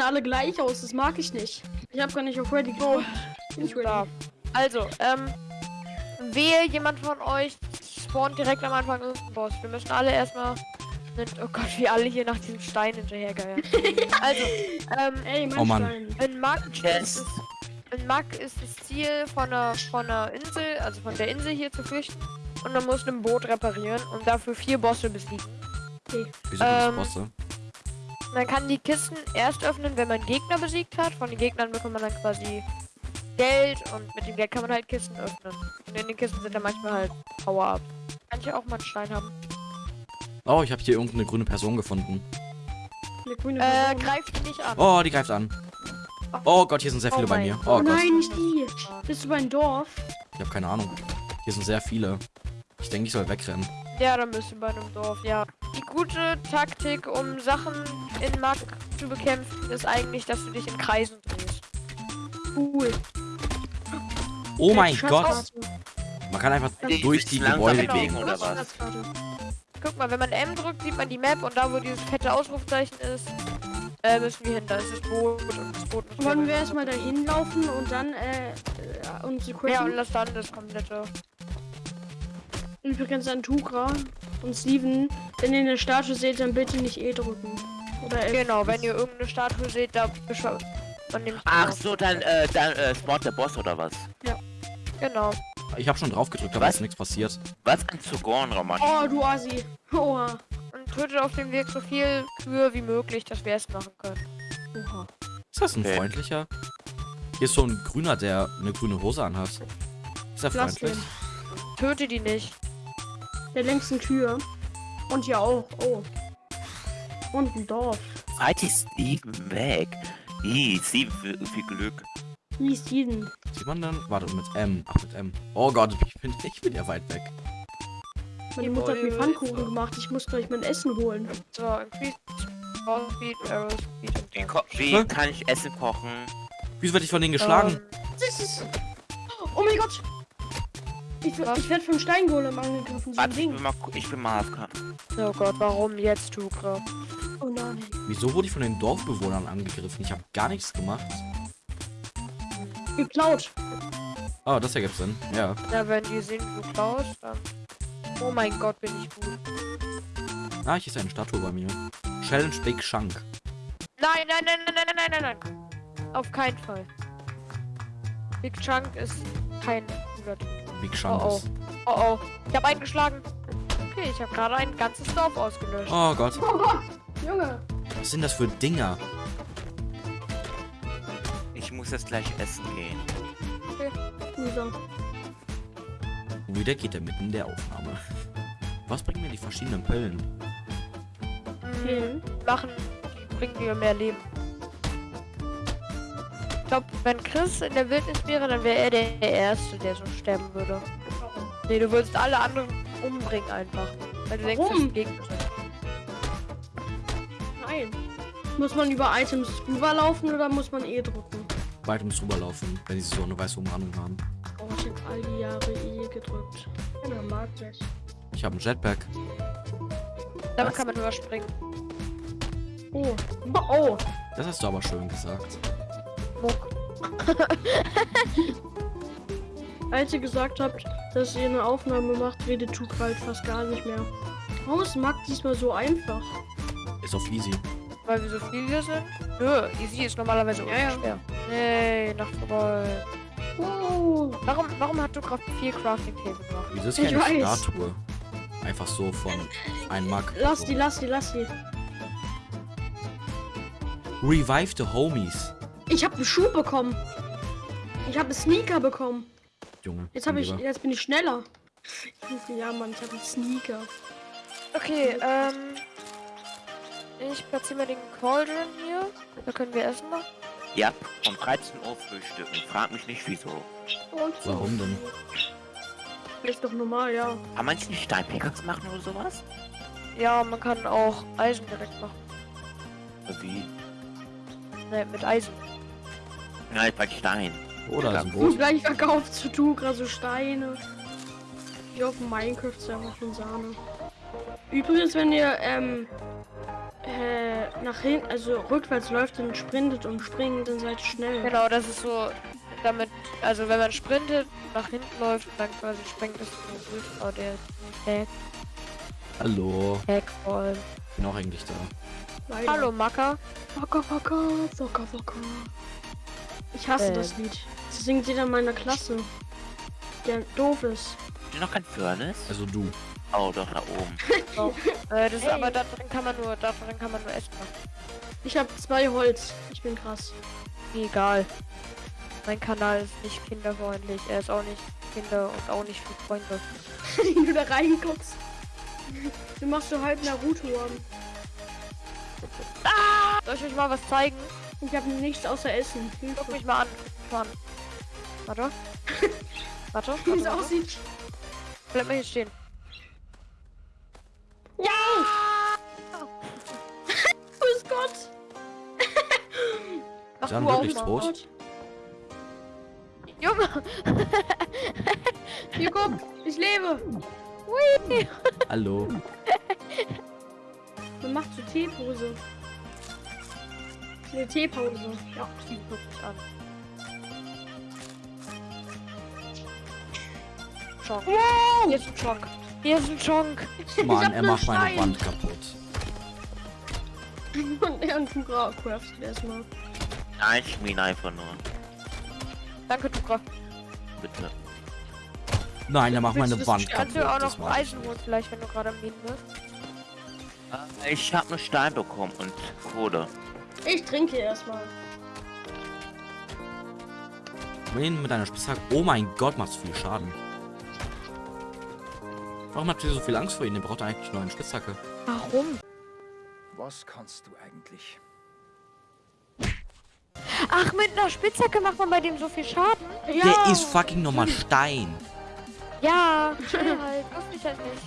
sehen alle gleich aus. Das mag ich nicht. Ich habe gar nicht auf Ready gedrückt. Bin ich ready. Also, ähm, wehe jemand von euch spawnt direkt am Anfang irgendein Boss. Wir müssen alle erstmal. Oh Gott, wie alle hier nach diesem Stein hinterhergeiern. also, ähm, Ey, mein Oh Mann. Stein. in Mack Yes. ist in ist das Ziel von einer, von einer Insel, also von der Insel hier zu flüchten. Und man muss ein Boot reparieren und dafür vier Bosse besiegen. Wieso gibt's Ähm, Bosse? Man kann die Kisten erst öffnen, wenn man Gegner besiegt hat. Von den Gegnern bekommt man dann quasi Geld und mit dem Geld kann man halt Kisten öffnen. Und in den Kisten sind dann manchmal halt Power-Ups. Kann ich auch mal einen Stein haben. Oh, ich habe hier irgendeine grüne Person gefunden. Eine grüne Äh, Person. greift die nicht an. Oh, die greift an. Oh Gott, hier sind sehr Oh viele bei mein mir. Gott. Oh Oh Gott, nein, nicht die. Bist du bei einem Dorf? ich habe keine Ahnung. Hier sind sehr viele. Ich denke, ich soll wegrennen. Ja, dann bist du bei einem Dorf, ja. Die gute Taktik, um Sachen in Mack zu bekämpfen, ist eigentlich, dass du dich in Kreisen drehst. Cool. Oh mein Schatzkarte. Gott. Man kann einfach Die durch die Gebäude Genau. bewegen oder was? Guck mal, wenn man M drückt, sieht man die Map und da, wo dieses fette Ausrufzeichen ist, äh, müssen wir hin. Da ist das Boot und das Boot muss Wollen wir erstmal dahin laufen und dann äh, äh, uns Ja, und lass dann das komplette. Übrigens an Tugra und Steven, wenn ihr eine Statue seht, dann bitte nicht E drücken. Oder. Genau, wenn ihr irgendeine Statue seht, da beschreibt man Ach so, dann, äh, dann, äh, spawnt der Boss oder was? Genau. Ich habe schon drauf gedrückt, aber Was? ist nichts passiert. Was ein Zugoren-Roman? Oh, du Asi. Oha. Und tötet auf dem Weg so viel Kühe wie möglich, dass wir es machen können. Oha. Ist das ein Okay. freundlicher? Hier ist so ein grüner, der eine grüne Hose anhat. Ist er Lass freundlich? den. Töte die nicht. Der längsten Tür. Und hier auch. Oh. Und ein Dorf. Fight ist Steven weg. Ih, Steven, viel, viel Glück. Wie ist Steven? Sieht man dann? Warte, mit M. Ach, mit M. Oh Gott, ich bin, ich bin ja weit weg. Meine Mutter hat mir Pfannkuchen gemacht. Ich muss gleich mein Essen holen. So, Wie, so. ko- wie kann ich Essen kochen? Wieso werde ich von denen geschlagen? Ähm. Oh mein Gott. Ich, ich werde vom Steingolem angegriffen. So Warte, ich bin mal, ich bin mal AFK. oh Gott, warum jetzt, Tugra? Oh nein. Wieso wurde ich von den Dorfbewohnern angegriffen? Ich habe gar nichts gemacht. Geklaut. Oh, das ergibt Sinn. Ja. Ja, wenn die sehen, wie du klaust, dann... Oh mein Gott, bin ich gut. Ah, hier ist eine Statue bei mir. Challenge Big Shank. Nein, nein, nein, nein, nein, nein, nein, nein. Auf keinen Fall. Big Chunk ist kein guter Typ. Big Shank Oh, oh. ist. Oh oh, ich habe einen geschlagen. Okay, ich habe gerade ein ganzes Dorf ausgelöscht. Oh Gott. Oh Gott. Junge. Was sind das für Dinger? Ich muss jetzt gleich essen gehen. Loser. Und wieder geht er mitten in der Aufnahme. Was bringen mir die verschiedenen Pillen? Hm, Pillen? Machen, die bringen dir mehr Leben. Ich glaube, wenn Chris in der Wildnis wäre, dann wäre er der Erste, der so sterben würde. Nee, du würdest alle anderen umbringen einfach. Weil du denkst, das Warum? sind Gegner. Nein. Muss man über Items rüberlaufen oder muss man E drücken? Weit ums rüberlaufen, wenn sie so eine weiße Umrandung haben. Oh, ich hab all die Jahre E gedrückt. Keiner mag das. Ich habe einen Jetpack. Damit kann man überspringen. Oh. Oh. Das hast du aber schön gesagt. Muck. Als ihr gesagt habt, dass ihr eine Aufnahme macht, redet Tuch halt fast gar nicht mehr. Warum ist Mac diesmal so einfach? Ist auf easy. Weil wir so viele sind? Nö, easy ist normalerweise Ja, ja. schwer. Nee, Nacht vorbei. Oh. Warum, warum hat du gerade vier Crafting Table gemacht? Wieso ist Ich hier eine weiß. Statue? Einfach so von ein Mark. Lass die, lass die, lass die. Revive the Homies. Ich habe einen Schuh bekommen. Ich habe einen Sneaker bekommen. Junge. Jetzt habe ich, lieber. jetzt bin ich schneller. Ja, Mann, ich habe einen Sneaker. Okay, ähm. Ich platziere mal den Cauldron hier. Da können wir essen machen. Ja, um 13 Uhr frühstücken. Frag mich nicht wieso. Und so. Warum denn? Ist doch normal, ja. Kann man nicht Steinpickaxe machen oder sowas? Ja, man kann auch Eisen direkt machen. Wie? Ne, mit Eisen. Nein, bei Stein. Oder Ja. so Boot. gleich verkauft zu Tugra so Steine. Wie auf dem Minecraft-Server von Sahne. Übrigens, wenn ihr, ähm, äh, nach hinten, also rückwärts läuft und sprintet und springt, dann seid ihr schnell. Genau, das ist so, damit, also wenn man sprintet, nach hinten läuft und dann quasi springt, ist so. Oh, der Hack, Hallo. Hackball. Bin auch eigentlich da. Leider. Hallo, Macker. Waka waka, waka waka. Ich hasse Ähm. das Lied. Das singt jeder in meiner Klasse. Der doof ist. Habt ihr noch kein Furnace? Also du. Oh, doch, da oben. Äh, das ist aber da drin kann man nur, da drin kann man nur essen. machen. Ich habe zwei Holz. Ich bin krass. Egal. Mein Kanal ist nicht kinderfreundlich. Er ist auch nicht Kinder und auch nicht für Freunde. Wenn du da reinguckst. Du machst so halb Naruto an. Soll ich euch mal was zeigen? Ich habe nichts außer Essen. Guck mich mal an. An. Warte. Warte. Wie es aussieht. Bleib mal hier stehen. Ja! Grüß Gott! Mach du auch wirklich mal. Trost? Junge! Hier guck, ich lebe. Hui! Hallo. Man macht so Teepose. Eine Teepause. Ja. Guck mich an. Chonk. Hier ist ein Chonk. Hier ist ein Chonk. Mann, er macht meine. Wand kaputt. Und irgendein Gra craftet erstmal. Nein, ich meine einfach nur. Danke, Tuka. Bitte. Nein, er macht meine Wand kaputt. Kannst du auch noch mag ich Eisen nicht. holen, vielleicht, wenn du gerade am Minen bist? Äh, Ich habe nur Stein bekommen und Kohle. Ich trinke erstmal. Wen mit einer Spitzhacke? Oh mein Gott, macht so viel Schaden. Warum habt ihr so viel Angst vor ihm? Der braucht eigentlich nur eine Spitzhacke. Warum? Was kannst du eigentlich? Ach, mit einer Spitzhacke macht man bei dem so viel Schaden? Ja. Der ist fucking nochmal Stein. Ja, chill halt. Wusste ich halt nicht.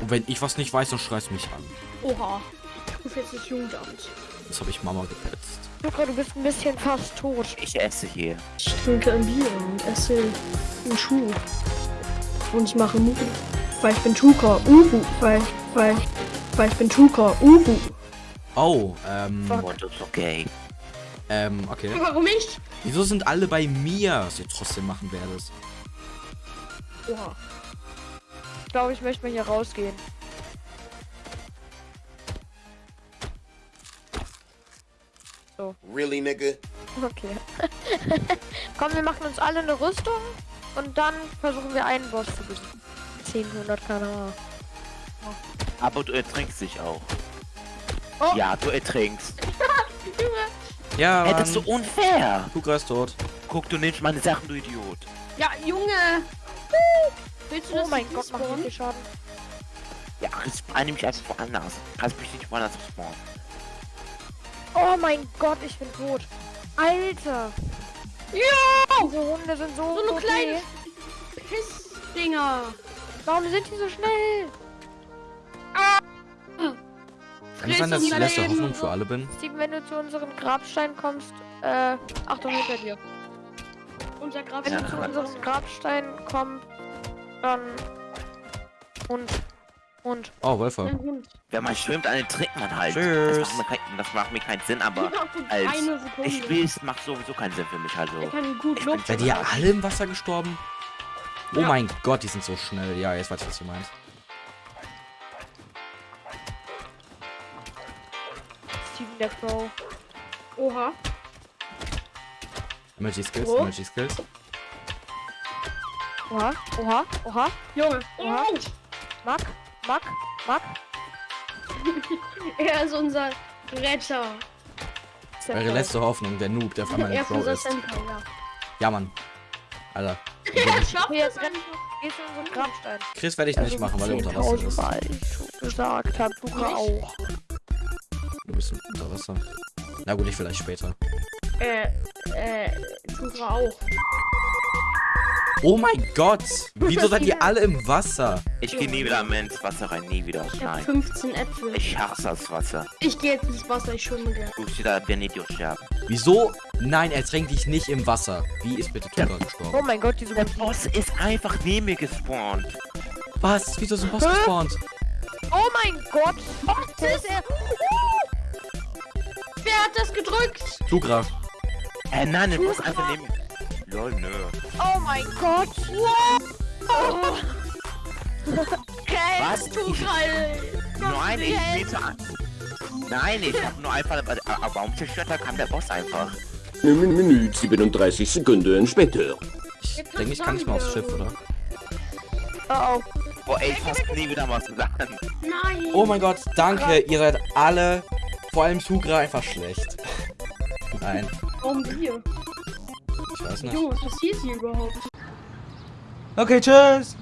Und wenn ich was nicht weiß, dann schreist mich an. Oha. Ich rufe jetzt das Jugendamt. Das habe ich Mama gepetzt. Tuka, du bist ein bisschen fast tot. Ich esse hier. Ich trinke ein Bier und esse einen Schuh. Und ich mache Mucke. Weil ich bin Tuka. Uhu. Weil, weil, weil ich bin Tuka. Uhu. Oh, ähm, ist okay. ähm, okay. Warum nicht? Wieso sind alle bei mir? Was ihr trotzdem machen werdet. Oha. Ich glaube, ich möchte mal hier rausgehen. Really, nigga? Okay. Komm, wir machen uns alle eine Rüstung und dann versuchen wir einen Boss zu besiegen. 10, 100 km Aber du ertrinkst dich auch. Oh. Ja, du ertrinkst. Ja, Hey, das ist so unfair. Luca ist tot. Guck, du nimmst meine Sachen, du Idiot. Ja, Junge. Willst du Oh das mein Gott, wie viel Schaden. Ja, respawn mich einfach woanders. Kannst mich nicht woanders respawnen. Oh mein Gott, ich bin tot. Alter. Ja! Diese Hunde sind so So eine OP. kleine Pissdinger. Warum sind die so schnell? Kann es sein, dass ich letzte Leben. Hoffnung für alle bin? Steven, wenn du zu unserem Grabstein kommst, äh, Achtung hinter dir. Unser Graf Wenn du zu unserem Grabstein kommst, dann und und Oh, Wolfer. Wenn man schwimmt, dann trinkt man halt. Tschüss. Das macht, mir kein, das macht mir keinen Sinn, aber als ich spielst, macht sowieso keinen Sinn für mich. Also, Er kann gut Ich bin. Seid ihr alle im Wasser gestorben? Oh Ja. mein Gott, die sind so schnell. Ja, jetzt weiß ich, was ihr meint. Steven der Pro. Oha. Emergency Skills, Wo? Emergency Skills. Oha, oha, oha. Junge. Oha. Mack, Mack, Mack. Er ist unser Retter. Eure letzte Hoffnung, der Noob, der Er ein ist Pro unser ist. Senpai, ja. Ja, Mann. Alter. Er Okay, es jetzt renn, einfach. gehst du in unseren Grabstein. Chris werde ich nicht machen, weil er unter Wasser ist. Mal ich gesagt hab, du auch. Du bist unter Wasser. Na gut, ich vielleicht später. Äh, äh, Tura auch. Oh mein Gott! Wieso seid ihr alle im Wasser? ich gehe nie wieder mehr ins Wasser rein, nie wieder. Ich hab Nein. 15 Äpfel. Ich hasse das Wasser. Ich gehe jetzt ins Wasser, ich schwimme gerne. Du bist wieder Idiot sterben. Wieso? Nein, er tränkt dich nicht im Wasser. Wie ist bitte Tuka gestorben? Oh mein Gott, diese Der Boss ist einfach neben mir gespawnt. Was? Wieso ist ein Boss gespawnt? Oh mein Gott! Wo ist er? Wer hat das gedrückt? Sugra. Hä, nein, du musst einfach nehmen. Lol, nö. Oh mein Gott! Okay. Was? Nein, ich bitte an. Nein, ich hab nur einfach. Aber warum zerstört da kam der Boss einfach? Eine Minute 37 Sekunden später. Ich denke, ich kann nicht mehr aufs Schiff, oder? Oh oh. Boah, ey, ich fass nie wieder was sagen. Nein. Oh mein Gott, danke. Ihr seid alle, vor allem Sugra, einfach schlecht. Nein, Warum wir? Ich weiß nicht. Junge, was passiert hier überhaupt? Okay, tschüss.